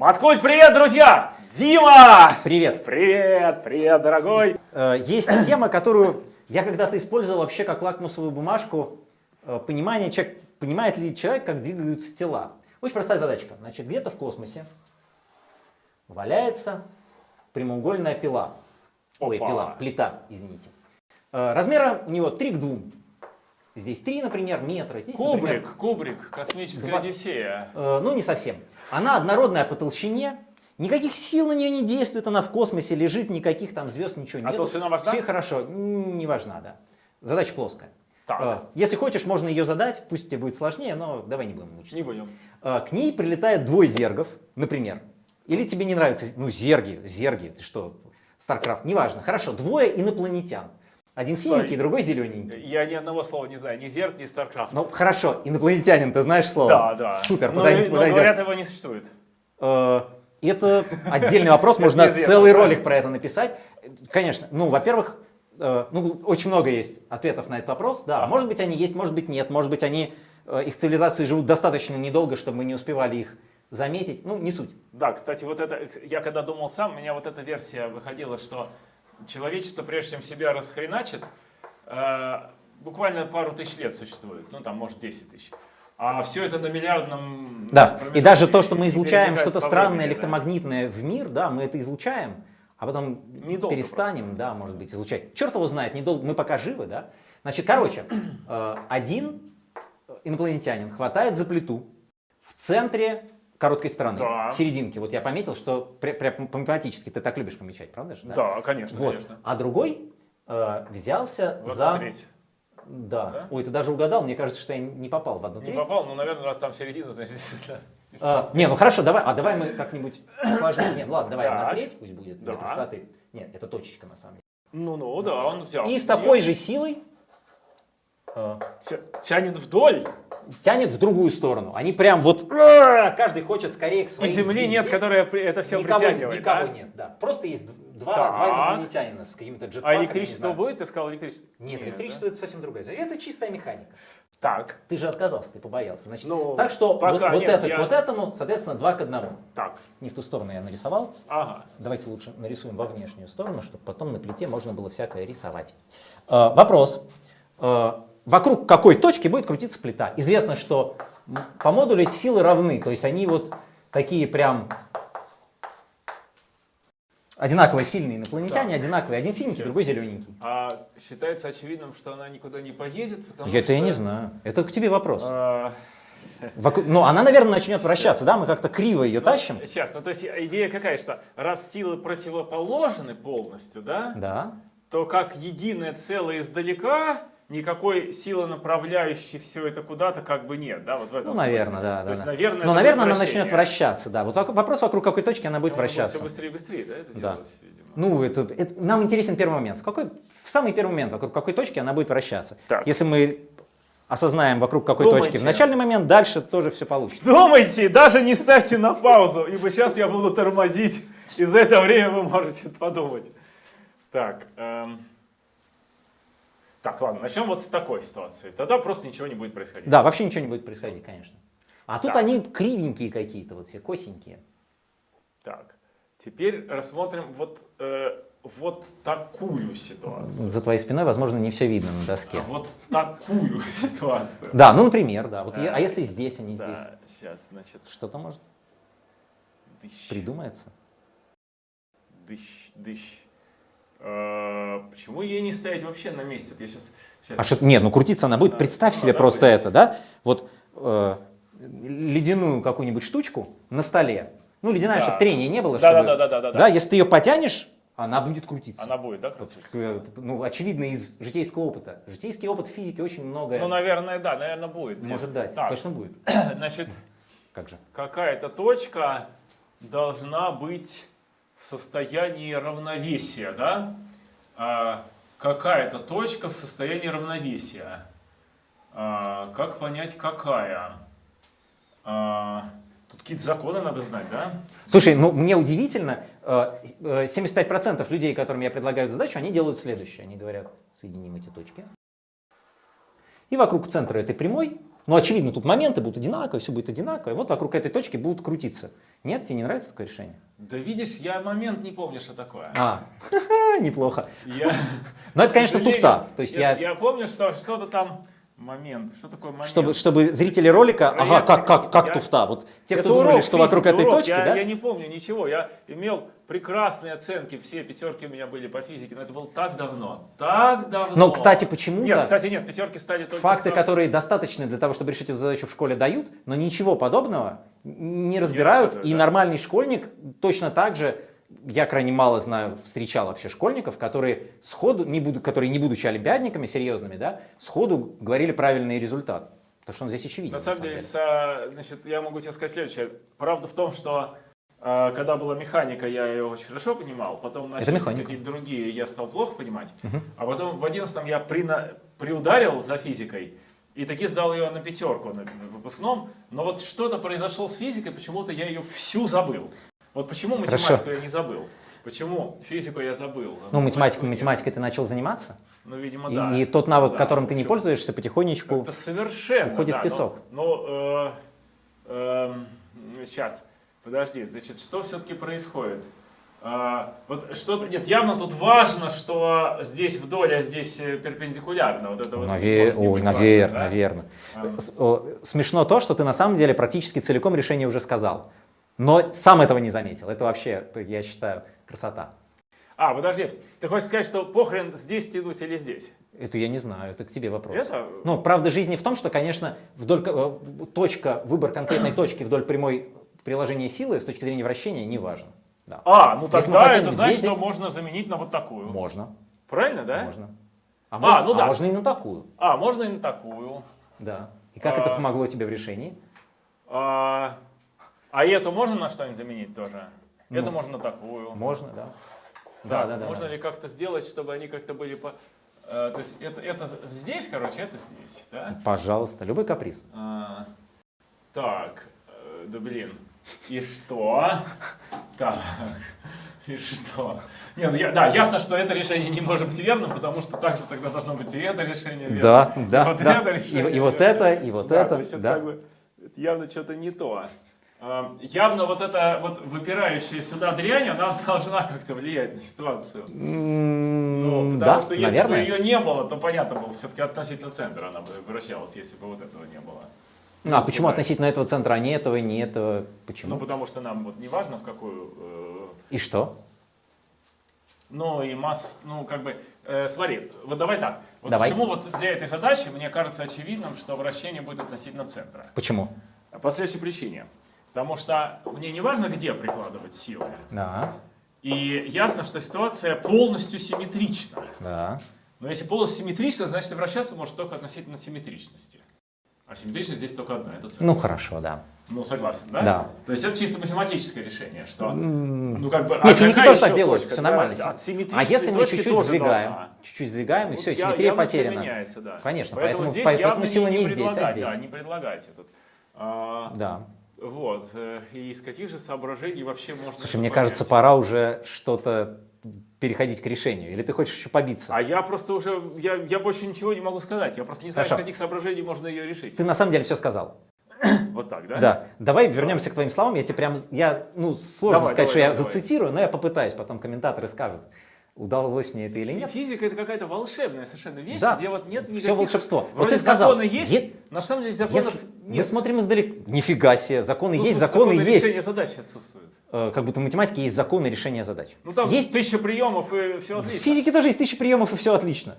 Маткульт, привет, друзья! Дима! Привет! Привет, привет, дорогой! Э, есть тема, которую я когда-то использовал вообще как лакмусовую бумажку. Э, понимание, человек, понимает ли человек, как двигаются тела. Очень простая задачка. Значит, где-то в космосе валяется прямоугольная пила. Ой, Опа. пила, плита, извините. Э, Размера у него 3 к 2. Здесь 3, например, метра. Здесь, Кубрик, например, кубрик, космическая Два- Одиссея. Э, ну, не совсем. Она однородная по толщине, никаких сил на нее не действует, она в космосе лежит, никаких там звезд, ничего А нет. толщина важна? Все хорошо, не важна, да. Задача плоская. Так. Э, Если хочешь, можно ее задать, пусть тебе будет сложнее, но давай не будем мучиться. Не будем. Э, К ней прилетает двое зергов, например. Или тебе не нравится, ну, зерги, зерги, ты что, StarCraft, неважно. Хорошо, двое инопланетян. Один синенький, другой зелененький. Я ни одного слова не знаю, ни Zerg, ни StarCraft. Ну, хорошо, инопланетянин, ты знаешь слово? да, да. Супер, но, подойдет, но подойдет. говорят, его не существует. Э, Это отдельный вопрос, можно целый ролик про это написать. Конечно, ну, во-первых, э, ну, очень много есть ответов на этот вопрос. Да, может быть, они есть, может быть, нет. Может быть, они, э, их цивилизации живут достаточно недолго, чтобы мы не успевали их заметить. Ну, не суть. Да, кстати, вот это, я когда думал сам, у меня вот эта версия выходила, что человечество, прежде чем себя расхреначит, э, буквально пару тысяч лет существует, ну там, может, 10 тысяч. А все это на миллиардном Да, и даже то, что мы излучаем что-то странное, времени, да. электромагнитное в мир, да, мы это излучаем, а потом Недолго перестанем, да, может быть, излучать. Черт его знает, недолго, мы пока живы, да. Значит, короче, э, один инопланетянин хватает за плиту в центре короткой стороны, Да. в серединке. Вот я пометил, что пря- пря- по-математически ты так любишь помечать, правда же? Да, конечно, Вот. конечно. А другой э, взялся Вот за... на треть. Да. Да? Ой, ты даже угадал, мне кажется, что я не попал в одну Не треть. попал, ну, наверное, раз там середина, значит, действительно. А, не, ну хорошо, давай, а давай мы как-нибудь сложнее. Нет, ладно, давай на Так. треть пусть будет для Да. простоты. Нет, это точечка на самом деле. Ну-ну, да, он взял. И с такой же силой э, Тянет вдоль, тянет в другую сторону. Они прям вот, «А!» каждый хочет скорее к и своей Земли звезде. нет, которая это все никого, притягивает. никого да? нет, да. Просто есть два, Так. два инопланетянина с какими-то А джетпаками. не электричество будет? Ты сказал электричество? Нет, да? электричество это совсем другое. Это чистая механика. Так, Ты же отказался, ты побоялся. Значит, Ну, так что вот, пока вот нет, это я- вот этому, соответственно, два к одному. так, Не в ту сторону я нарисовал. ага. Давайте лучше нарисуем во внешнюю сторону, чтобы потом на плите можно было всякое рисовать. Э, вопрос. Э, вокруг какой точки будет крутиться плита? Известно, что по модулю эти силы равны, то есть они вот такие прям одинаково сильные инопланетяне, одинаковые. Один синенький, Сейчас. другой зелененький. А считается очевидным, что она никуда не поедет, потому Это что... я не знаю. Это к тебе вопрос. А, Вокруг- ну, она, наверное, начнет вращаться, да? Мы как-то криво ее тащим. Сейчас, ну то есть идея какая, что раз силы противоположны полностью, да, Да. то как единое целое издалека никакой силы направляющей все это куда-то как бы нет, да, вот в этом Ну, наверное, смысле. да. То да, есть, да. наверное, это наверное, будет она начнет вращаться, да. Вот вопрос, вокруг какой точки она будет вращаться. все быстрее и быстрее, да, это Да. видимо. Ну, это, это- нам интересен первый момент. В, какой, в самый первый момент, вокруг какой точки она будет вращаться. Так. Если мы осознаем, вокруг какой Думайте. точки в начальный момент, дальше тоже все получится. Думайте, даже не ставьте на паузу, ибо сейчас я буду тормозить, и за это время вы можете подумать. Так, эм, так, ладно, начнем вот с такой ситуации. Тогда просто ничего не будет происходить. Да, вообще ничего не будет происходить, конечно. А тут Так. они кривенькие какие-то, вот все косенькие. Так, теперь рассмотрим вот, э, вот такую ситуацию. За твоей спиной, возможно, не все видно на доске. Вот такую ситуацию. Да, ну, например, да. Вот, а если здесь, а не здесь? Да, сейчас, значит, Что-то может придумается? дыщ, дыщ. Почему ей не ставить вообще на месте? Вот я сейчас, А что, нет, ну крутиться она будет. Да, Представь себе просто будет. это, да? Вот э, ледяную какую-нибудь штучку на столе. Ну, ледяная, Да. чтобы трения не было. Да, чтобы- да, да, да, да, да. Да, если ты ее потянешь, она будет крутиться. Она будет, да, крутиться? э, ну, очевидно из житейского опыта. Житейский опыт физики очень многое Ну, наверное, да, наверное, будет. может дать. Так, Точно будет. значит, Как же? какая-то точка должна быть в состоянии равновесия, да? А, какая-то точка в состоянии равновесия. А, как понять, какая? А, тут какие-то законы надо знать, да? Слушай, ну мне удивительно, э, э, 75% людей, которым я предлагаю задачу, они делают следующее. Они говорят, соединим эти точки. И вокруг центра этой прямой Ну, очевидно, тут моменты будут одинаковые, все будет одинаково, и вот вокруг этой точки будут крутиться. Нет, тебе не нравится такое решение? Да видишь, я момент не помню, что такое. А, неплохо. Я, Но это, к конечно, туфта. То есть я, я, я помню, что что-то там момент. Что такое момент? чтобы, чтобы зрители ролика, ага, как, как, как я- туфта. Вот те, кто думали, урок что вокруг этой урок. точки, я, да? я не помню ничего. Я имел прекрасные оценки, все пятерки у меня были по физике, но это было так давно. Так давно. Но, кстати, почему-то Нет, кстати, нет, пятерки стали только... факты, со- которые достаточны для того, чтобы решить эту задачу в школе, дают, но ничего подобного не разбирают. рассказывают, и да. нормальный школьник точно так же, я крайне мало знаю, встречал вообще школьников, которые сходу, не буду, которые не будучи олимпиадниками серьезными, да, сходу говорили правильный результат. Потому что он здесь очевиден. На самом деле, со- значит, я могу тебе сказать следующее. Правда в том, что э, когда была механика, я ее очень хорошо понимал, потом начались какие-то другие, я стал плохо понимать, а потом в одиннадцатом я прина- приударил за физикой, и таки сдал ее на пятерку на на выпускном, но вот что-то произошло с физикой, почему-то я ее всю забыл. Вот почему Хорошо. математику я не забыл? Почему физику я забыл? Ну, математикой, я- математикой ты начал заниматься, Ну, видимо, и, да. и тот навык, Да, которым ты не пользуешься, потихонечку... Это совершенно. уходит да, в песок. Но, сейчас, подожди, значит, что все-таки происходит? А, вот что, нет, явно тут важно, что здесь вдоль, а здесь э, перпендикулярно. Вот это вот Наве- может не Ой, быть важно, наверное, да? наверное. А. О, Смешно то, что ты на самом деле практически целиком решение уже сказал. Но сам этого не заметил. Это вообще, я считаю, красота. А, подожди, ты хочешь сказать, что похрен здесь тянуть или здесь? Это я не знаю, это к тебе вопрос. Это? Ну, правда жизни в том, что, конечно, вдоль, э, точка, выбор конкретной точки вдоль прямой приложения силы с точки зрения вращения не важен. Да. А, ну Если тогда это значит, здесь, что здесь- можно заменить на вот такую. Можно, Правильно, да? можно. А, можно, ну да. а можно и на такую. А, можно и на такую. Да. И как это А. помогло тебе в решении? А, а эту можно на что-нибудь заменить тоже? Ну. Это можно на такую. Можно, да. Да, да, да. можно да. ли как-то сделать, чтобы они как-то были по... э, то есть это, это здесь, короче, это здесь, да? Пожалуйста, любой каприз. А, так, э, да блин, и что? Так, и что? Не, ну я, да, ясно, что это решение не может быть верным, потому что также тогда должно быть и это решение верным. Да, и да, вот да. это И, решение и вот верным. это, и вот Да, это, то есть это да. как бы явно что-то не то. А, Явно вот эта вот выпирающая сюда дрянь, она должна как-то влиять на ситуацию. Ну, потому да, что если наверное. бы ее не было, то понятно было, все-таки относительно центра она бы вращалась, если бы вот этого не было. А почему относительно этого центра, а не этого, не этого? Ну, Почему? потому что нам вот не важно в какую... э, И что? ну, и масс... Ну, как бы... э, смотри, вот давай так. Вот Давай. почему вот для этой задачи мне кажется очевидным, что вращение будет относительно центра? Почему? По следующей причине. Потому что мне не важно, где прикладывать силы. Да, И ясно, что ситуация полностью симметрична. да. Но если полностью симметрично, значит вращаться может только относительно симметричности. А симметричность здесь только одна, это центр. Ну хорошо, да. Ну, согласен, да? Да. То есть это чисто математическое решение, что... Ну, как бы, Не, а физики тоже так делают, точка? все нормально. да, а если мы чуть-чуть сдвигаем, чуть-чуть сдвигаем, и все, я- симметрия потеряна. меняется, да. Конечно, поэтому, поэтому- здесь поэтому сила не здесь, а здесь. Да, не предлагать этот. А, Да. Вот. э, И из каких же соображений вообще можно... Слушай, мне понять? кажется, пора уже что-то переходить к решению. Или ты хочешь еще побиться? А я просто уже, я, я больше ничего не могу сказать. Я просто не знаю, Хорошо. из каких соображений можно ее решить. Ты на самом деле все сказал. Вот так, да? Да. Давай вернемся к твоим словам. Я тебе прям, я, ну, сложно Давай, сказать, давай, что я давай, давай. зацитирую, но я попытаюсь, потом комментаторы скажут, удалось мне это или нет. Физика это какая-то волшебная совершенно вещь, Да, где вот нет никаких... волшебство. Вот Вроде ты сказал, законы есть, е- на самом деле законов Если- Мы нет. смотрим издалека. Нифига себе, законы Ну, есть, в законы законы есть. решения задач отсутствует. Э, Как будто в математике есть законы решения задач. Ну там Есть тысяча приемов и все В отлично. физике тоже есть тысячи приемов и все отлично.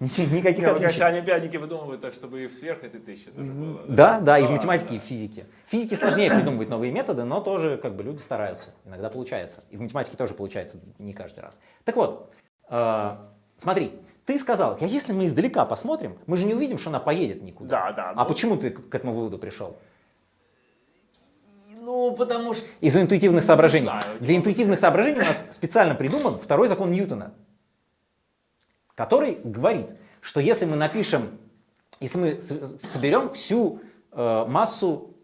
Никаких Не, ну, конечно, отличий. олимпиадники выдумывают так, чтобы и сверх этой тысячи тоже было. Да, да, и в Да, математике, и в физике. В физике сложнее придумывать новые методы, но тоже как бы люди стараются. Иногда получается. И в математике тоже получается не каждый раз. Так вот, э, смотри, ты сказал, а если мы издалека посмотрим, мы же не увидим, что она поедет никуда. Да, да. А ну, почему ты к этому выводу пришел? Ну, потому что... Из интуитивных соображений. знаю, Для интуитивных соображений у нас специально придуман второй закон Ньютона, который говорит, что если мы напишем, если мы соберем всю э, массу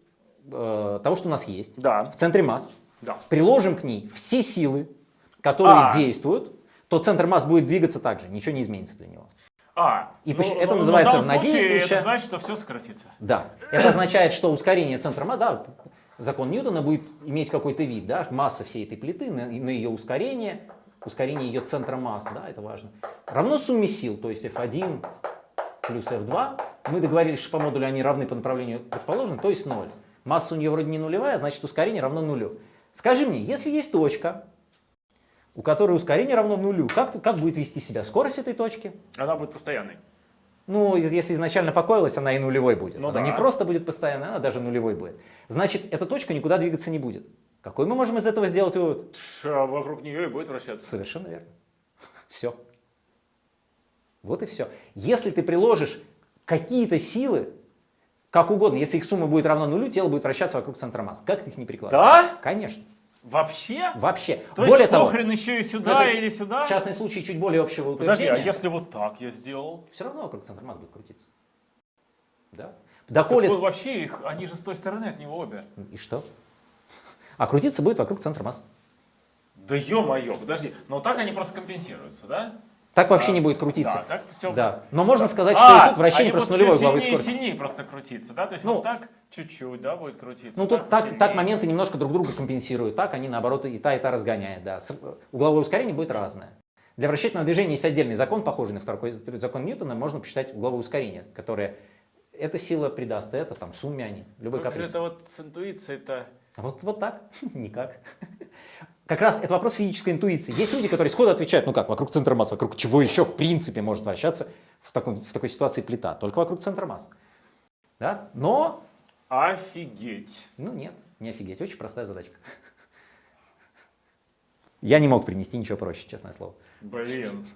э, того, что у нас есть, Да, в центре масс, да. приложим к ней все силы, которые А. действуют, то центр масс будет двигаться так же, ничего не изменится для него. А, И ну, это ну, называется в равнодействующее. Это значит, что все сократится. Да. Это означает, что ускорение центра массы, да, закон Ньютона будет иметь какой-то вид, да, масса всей этой плиты на, на ее ускорение, ускорение ее центра масс, да, это важно, равно сумме сил, то есть F1 плюс F2. Мы договорились, что по модулю они равны по направлению предположенному, то есть 0. Масса у нее вроде не нулевая, значит ускорение равно нулю. Скажи мне, если есть точка, у которой ускорение равно нулю, как, как будет вести себя скорость этой точки? Она будет постоянной. Ну, если изначально покоилась, она и нулевой будет. Ну она да. не просто будет постоянно, она даже нулевой будет. Значит, эта точка никуда двигаться не будет. Какой мы можем из этого сделать вывод? Ш- Вокруг нее и будет вращаться. Совершенно верно. Все. Вот и все. Если ты приложишь какие-то силы, как угодно, если их сумма будет равна нулю, тело будет вращаться вокруг центра масс. Как ты их не прикладываешь? Да? Конечно. Вообще? Вообще. То Более есть того, еще и ну, сюда это или сюда? частный случай чуть более общего Подожди, а утверждения. если вот так я сделал? Все равно вокруг центра масс будет крутиться. Да? Доколе... Так вообще их, они же с той стороны от него обе. И что? А крутиться будет вокруг центра масс. Да ё-моё, подожди. Но так они просто компенсируются, да? Так вообще А, не будет крутиться. Да, так все. Да. Но можно сказать, что и тут вращение просто нулевой сильнее и скорости. сильнее просто крутиться, да? То есть Ну, вот так чуть-чуть, да, будет крутиться. Ну тут так, сильнее. так моменты немножко друг друга компенсируют, так они наоборот и та, и та разгоняют. Да. Угловое ускорение будет разное. Для вращательного движения есть отдельный закон, похожий на второй закон Ньютона, можно посчитать угловое ускорение, которое эта сила придаст, это там в сумме они, любой Как каприз. это вот с интуицией-то? А Вот, вот так? Никак. Как раз это вопрос физической интуиции. Есть люди, которые сходу отвечают, ну как, вокруг центра масс, вокруг чего еще в принципе может вращаться в, таком, в такой ситуации плита? Только вокруг центра масс. Да? Но, Офигеть. ну нет, не офигеть, очень простая задачка. Я не мог принести ничего проще, честное слово. Блин.